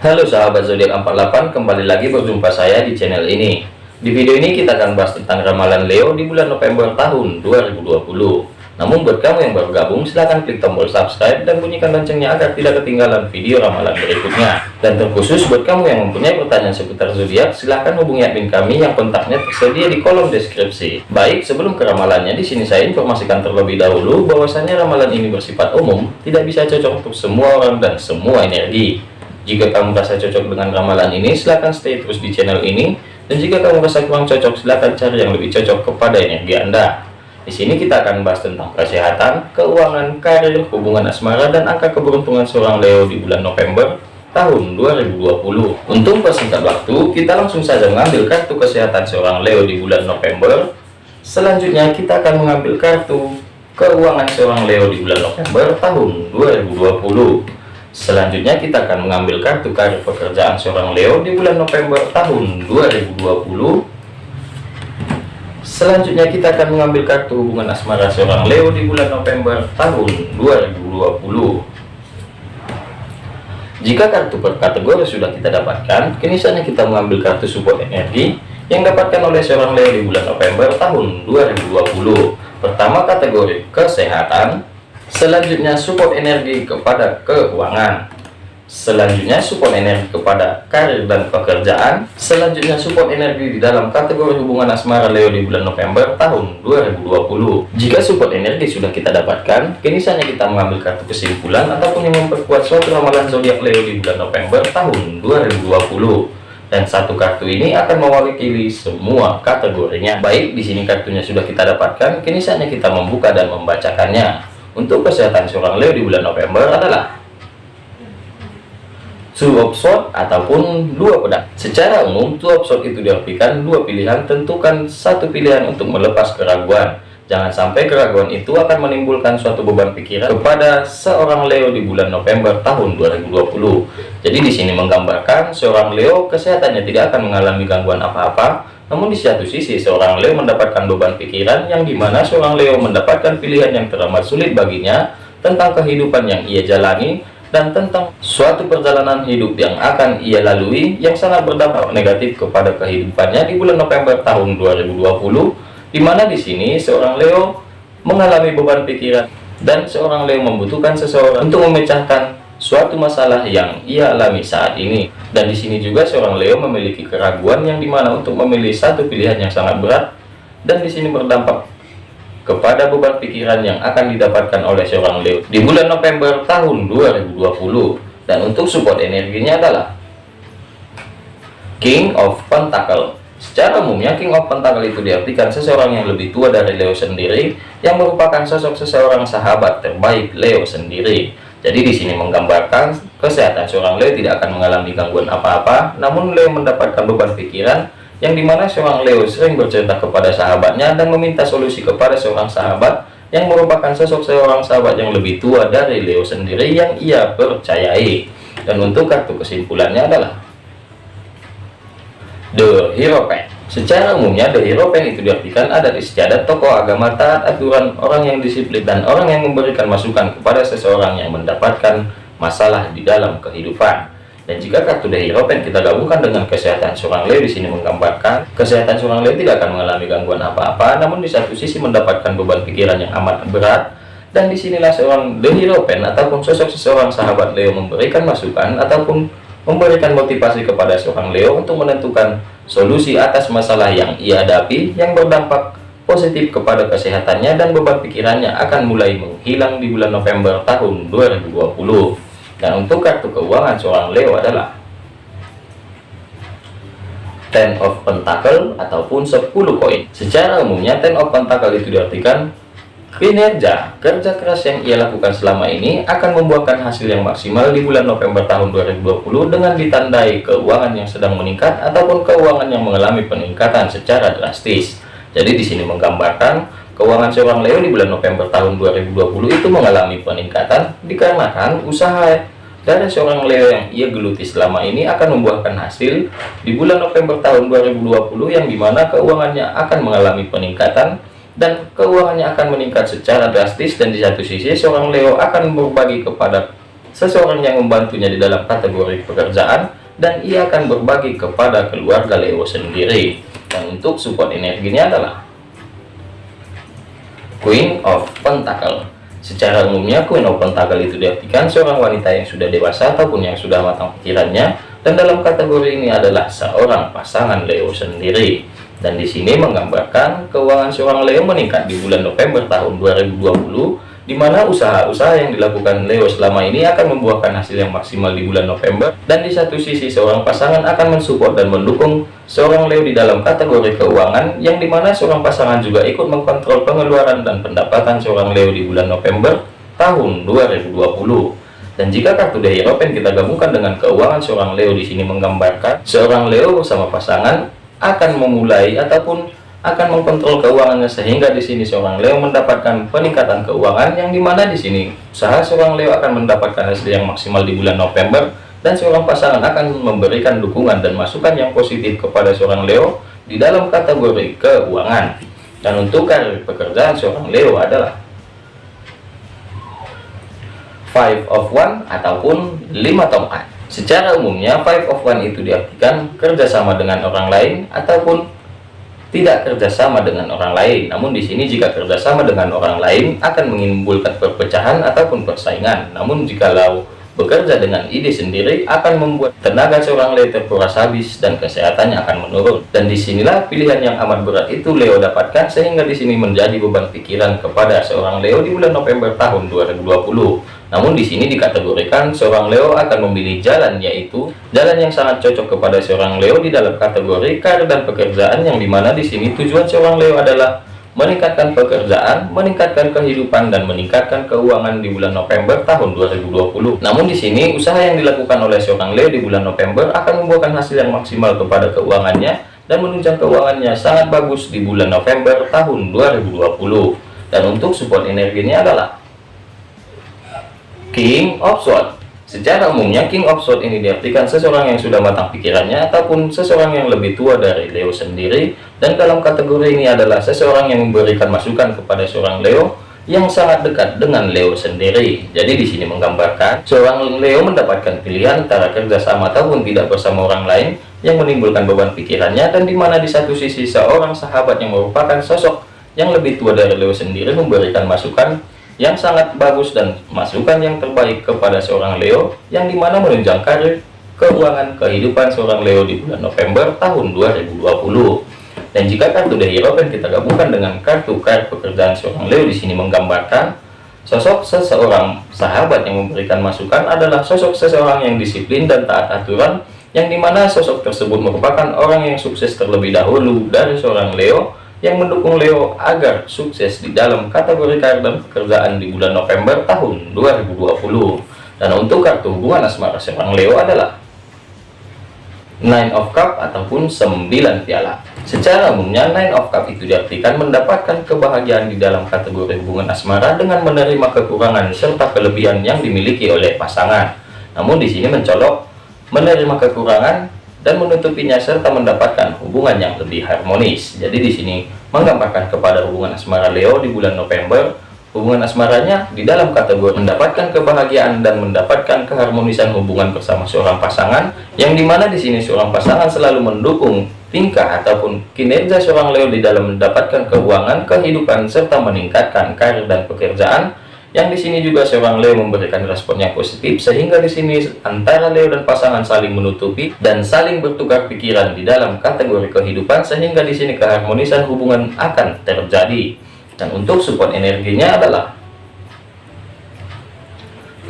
Halo sahabat zodiak 48 kembali lagi berjumpa saya di channel ini di video ini kita akan bahas tentang ramalan Leo di bulan November tahun 2020 namun buat kamu yang baru gabung silahkan klik tombol subscribe dan bunyikan loncengnya agar tidak ketinggalan video ramalan berikutnya. Dan terkhusus buat kamu yang mempunyai pertanyaan seputar zodiak silahkan hubungi admin kami yang kontaknya tersedia di kolom deskripsi. Baik, sebelum ke ramalannya di sini saya informasikan terlebih dahulu bahwasanya ramalan ini bersifat umum, tidak bisa cocok untuk semua orang dan semua energi. Jika kamu merasa cocok dengan ramalan ini, silahkan stay terus di channel ini. Dan jika kamu merasa kurang cocok, silahkan cari yang lebih cocok kepada energi Anda. Di sini kita akan bahas tentang kesehatan, keuangan, karir, hubungan asmara, dan angka keberuntungan seorang Leo di bulan November tahun 2020. Untuk persingkat waktu, kita langsung saja mengambil kartu kesehatan seorang Leo di bulan November. Selanjutnya kita akan mengambil kartu keuangan seorang Leo di bulan November tahun 2020. Selanjutnya kita akan mengambil kartu karir pekerjaan seorang Leo di bulan November tahun 2020 Selanjutnya kita akan mengambil kartu hubungan asmara seorang Leo di bulan November tahun 2020. Jika kartu per kategori sudah kita dapatkan, kini saatnya kita mengambil kartu support energi yang dapatkan oleh seorang Leo di bulan November tahun 2020. Pertama kategori kesehatan, selanjutnya support energi kepada keuangan, Selanjutnya support energi kepada karir dan pekerjaan. Selanjutnya support energi di dalam kategori hubungan asmara Leo di bulan November tahun 2020. Jika support energi sudah kita dapatkan, kini saatnya kita mengambil kartu kesimpulan ataupun yang memperkuat suatu ramalan zodiak Leo di bulan November tahun 2020 dan satu kartu ini akan mewakili semua kategorinya. Baik, di sini kartunya sudah kita dapatkan, kini saatnya kita membuka dan membacakannya. Untuk kesehatan seorang Leo di bulan November adalah two sword ataupun dua pedang. Secara umum, two sword itu diartikan dua pilihan, tentukan satu pilihan untuk melepas keraguan. Jangan sampai keraguan itu akan menimbulkan suatu beban pikiran kepada seorang Leo di bulan November tahun 2020. Jadi di sini menggambarkan seorang Leo kesehatannya tidak akan mengalami gangguan apa-apa, namun di satu sisi seorang Leo mendapatkan beban pikiran yang di mana seorang Leo mendapatkan pilihan yang teramat sulit baginya tentang kehidupan yang ia jalani dan tentang suatu perjalanan hidup yang akan ia lalui yang sangat berdampak negatif kepada kehidupannya di bulan November tahun 2020 di mana di sini seorang Leo mengalami beban pikiran dan seorang Leo membutuhkan seseorang untuk memecahkan suatu masalah yang ia alami saat ini. Dan di sini juga seorang Leo memiliki keraguan yang di mana untuk memilih satu pilihan yang sangat berat dan di sini berdampak kepada beban pikiran yang akan didapatkan oleh seorang Leo di bulan November tahun 2020 dan untuk support energinya adalah King of Pentacle secara umumnya King of Pentacle itu diartikan seseorang yang lebih tua dari Leo sendiri yang merupakan sosok seseorang sahabat terbaik Leo sendiri. Jadi di sini menggambarkan kesehatan seorang Leo tidak akan mengalami gangguan apa-apa namun Leo mendapatkan beban pikiran yang di mana seorang Leo sering bercerita kepada sahabatnya dan meminta solusi kepada seorang sahabat yang merupakan sosok seorang sahabat yang lebih tua dari Leo sendiri yang ia percayai. Dan untuk kartu kesimpulannya adalah The Hero Pen secara umumnya The Hero Pen itu diartikan ada istiadat tokoh agama taat aturan orang yang disiplin dan orang yang memberikan masukan kepada seseorang yang mendapatkan masalah di dalam kehidupan dan jika kartu The Hero Pen kita gabungkan dengan kesehatan seorang Leo di sini menggambarkan kesehatan seorang Leo tidak akan mengalami gangguan apa-apa, namun di satu sisi mendapatkan beban pikiran yang amat berat. Dan di sinilah seorang The Hero Pen ataupun sosok seseorang sahabat Leo memberikan masukan ataupun memberikan motivasi kepada seorang Leo untuk menentukan solusi atas masalah yang ia hadapi yang berdampak positif kepada kesehatannya dan beban pikirannya akan mulai menghilang di bulan November tahun 2020. Dan untuk kartu keuangan seorang Leo adalah Ten of Pentacle ataupun 10 koin. Secara umumnya Ten of Pentacle itu diartikan kinerja kerja keras yang ia lakukan selama ini akan membuahkan hasil yang maksimal di bulan November tahun 2020 dengan ditandai keuangan yang sedang meningkat ataupun keuangan yang mengalami peningkatan secara drastis. Jadi di sini menggambarkan keuangan seorang Leo di bulan November tahun 2020 itu mengalami peningkatan dikarenakan usaha dari seorang Leo yang ia geluti selama ini akan membuahkan hasil di bulan November tahun 2020 yang di mana keuangannya akan mengalami peningkatan dan keuangannya akan meningkat secara drastis dan di satu sisi seorang Leo akan berbagi kepada seseorang yang membantunya di dalam kategori pekerjaan dan ia akan berbagi kepada keluarga Leo sendiri. Dan untuk support energinya adalah Queen of Pentacle. Secara umumnya Queen of Pentacle itu diartikan seorang wanita yang sudah dewasa ataupun yang sudah matang pikirannya dan dalam kategori ini adalah seorang pasangan Leo sendiri dan di sini menggambarkan keuangan seorang Leo meningkat di bulan November tahun 2020 di mana usaha-usaha yang dilakukan Leo selama ini akan membuahkan hasil yang maksimal di bulan November. Dan di satu sisi seorang pasangan akan mensupport dan mendukung seorang Leo di dalam kategori keuangan yang di mana seorang pasangan juga ikut mengkontrol pengeluaran dan pendapatan seorang Leo di bulan November tahun 2020 dan jika kartu The Hierophant kita gabungkan dengan keuangan seorang Leo di sini menggambarkan seorang Leo bersama pasangan akan memulai ataupun akan mengkontrol keuangannya sehingga di sini seorang Leo mendapatkan peningkatan keuangan yang di mana di sini usaha seorang Leo akan mendapatkan hasil yang maksimal di bulan November dan seorang pasangan akan memberikan dukungan dan masukan yang positif kepada seorang Leo di dalam kategori keuangan. Dan untuk karir pekerjaan seorang Leo adalah five of one ataupun lima tongkat Secara umumnya, five of one itu diartikan kerjasama dengan orang lain ataupun tidak kerjasama dengan orang lain. Namun di sini jika kerjasama dengan orang lain akan menimbulkan perpecahan ataupun persaingan. Namun jikalau bekerja dengan ide sendiri akan membuat tenaga seorang Leo terkuras habis dan kesehatannya akan menurun. Dan di sinilah pilihan yang amat berat itu Leo dapatkan sehingga di sini menjadi beban pikiran kepada seorang Leo di bulan November tahun 2020. Namun di sini dikategorikan seorang Leo akan memilih jalan yaitu jalan yang sangat cocok kepada seorang Leo di dalam kategori karir dan pekerjaan yang di mana di sini tujuan seorang Leo adalah meningkatkan pekerjaan, meningkatkan kehidupan dan meningkatkan keuangan di bulan November tahun 2020. Namun di sini usaha yang dilakukan oleh seorang Leo di bulan November akan membuahkan hasil yang maksimal kepada keuangannya dan menunjang keuangannya sangat bagus di bulan November tahun 2020. Dan untuk support energinya adalah King of Swords Secara umumnya King of Swords ini diartikan seseorang yang sudah matang pikirannya ataupun seseorang yang lebih tua dari Leo sendiri dan dalam kategori ini adalah seseorang yang memberikan masukan kepada seorang Leo yang sangat dekat dengan Leo sendiri. Jadi di sini menggambarkan seorang Leo mendapatkan pilihan antara kerjasama ataupun tidak bersama orang lain yang menimbulkan beban pikirannya dan di mana di satu sisi seorang sahabat yang merupakan sosok yang lebih tua dari Leo sendiri memberikan masukan yang sangat bagus dan masukan yang terbaik kepada seorang Leo yang di mana menunjang karir keuangan kehidupan seorang Leo di bulan November tahun 2020 dan jika kartu The Hero kita gabungkan dengan kartu kartu pekerjaan seorang Leo di sini menggambarkan sosok seseorang sahabat yang memberikan masukan adalah sosok seseorang yang disiplin dan taat aturan yang di mana sosok tersebut merupakan orang yang sukses terlebih dahulu dari seorang Leo yang mendukung Leo agar sukses di dalam kategori karir dan pekerjaan di bulan November tahun 2020 dan untuk kartu hubungan asmara seorang Leo adalah Nine of Cup ataupun 9 piala. Secara umumnya Nine of Cup itu diartikan mendapatkan kebahagiaan di dalam kategori hubungan asmara dengan menerima kekurangan serta kelebihan yang dimiliki oleh pasangan. Namun di sini mencolok menerima kekurangan dan menutupinya serta mendapatkan hubungan yang lebih harmonis. Jadi di sini menggambarkan kepada hubungan asmara Leo di bulan November, hubungan asmaranya di dalam kategori mendapatkan kebahagiaan dan mendapatkan keharmonisan hubungan bersama seorang pasangan yang di mana di sini seorang pasangan selalu mendukung tingkah ataupun kinerja seorang Leo di dalam mendapatkan keuangan, kehidupan serta meningkatkan karir dan pekerjaan yang di sini juga seorang Leo memberikan respon yang positif sehingga di sini antara Leo dan pasangan saling menutupi dan saling bertukar pikiran di dalam kategori kehidupan sehingga di sini keharmonisan hubungan akan terjadi. Dan untuk support energinya adalah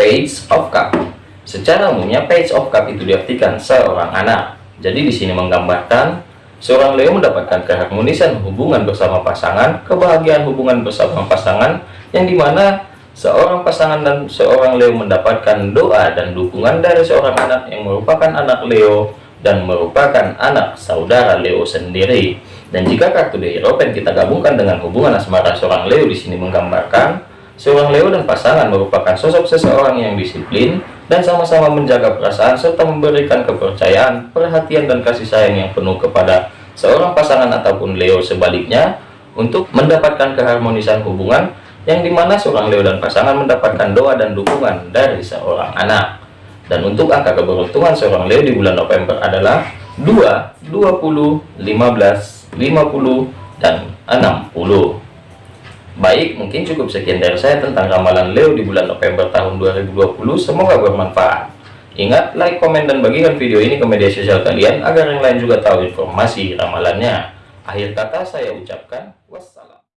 Page of Cup. Secara umumnya Page of Cup itu diartikan seorang anak. Jadi di sini menggambarkan seorang Leo mendapatkan keharmonisan hubungan bersama pasangan, kebahagiaan hubungan bersama pasangan yang di mana seorang pasangan dan seorang Leo mendapatkan doa dan dukungan dari seorang anak yang merupakan anak Leo dan merupakan anak saudara Leo sendiri. Dan jika kartu The Hierophant kita gabungkan dengan hubungan asmara seorang Leo di sini menggambarkan seorang Leo dan pasangan merupakan sosok seseorang yang disiplin dan sama-sama menjaga perasaan serta memberikan kepercayaan, perhatian dan kasih sayang yang penuh kepada seorang pasangan ataupun Leo sebaliknya untuk mendapatkan keharmonisan hubungan yang di mana seorang Leo dan pasangan mendapatkan doa dan dukungan dari seorang anak. Dan untuk angka keberuntungan seorang Leo di bulan November adalah 2, 20, 15, 50, dan 60. Baik, mungkin cukup sekian dari saya tentang ramalan Leo di bulan November tahun 2020. Semoga bermanfaat. Ingat, like, komen, dan bagikan video ini ke media sosial kalian agar yang lain juga tahu informasi ramalannya. Akhir kata saya ucapkan wassalam.